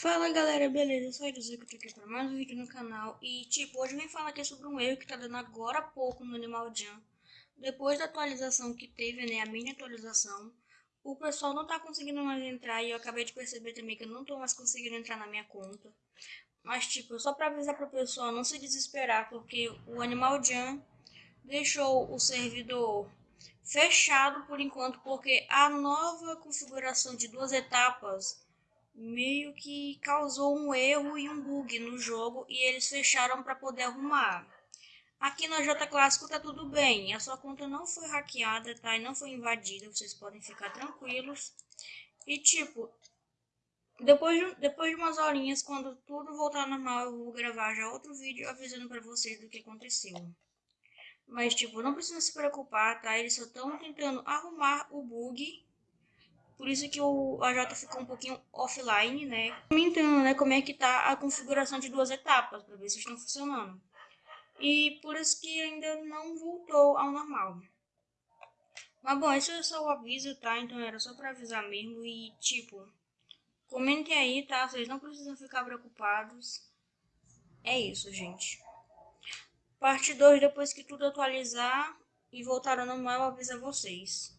Fala galera, beleza? Eu sou a Elisa, que eu tô aqui para mais um vídeo no canal. E tipo, hoje eu vim falar aqui sobre um erro que tá dando agora há pouco no Animal Jam. Depois da atualização que teve, né, a mini atualização O pessoal não tá conseguindo mais entrar e eu acabei de perceber também que eu não tô mais conseguindo entrar na minha conta. Mas tipo, só pra avisar pro pessoal não se desesperar Porque o Animal Jam deixou o servidor fechado por enquanto Porque a nova configuração de duas etapas meio que causou um erro e um bug no jogo e eles fecharam para poder arrumar. Aqui na J Clássico tá tudo bem, a sua conta não foi hackeada, tá? E não foi invadida, vocês podem ficar tranquilos. E tipo, depois de, depois de umas horinhas, quando tudo voltar normal, eu vou gravar já outro vídeo avisando para vocês do que aconteceu. Mas tipo, não precisa se preocupar, tá? Eles só estão tentando arrumar o bug por isso que o AJ ficou um pouquinho offline, né? Comentando, né, como é que tá a configuração de duas etapas, para ver se estão funcionando. E por isso que ainda não voltou ao normal. Mas bom, esse é só o aviso, tá? Então era só para avisar mesmo e tipo, comentem aí, tá? Vocês não precisam ficar preocupados. É isso, gente. Parte 2, depois que tudo atualizar e voltar ao normal, aviso a vocês.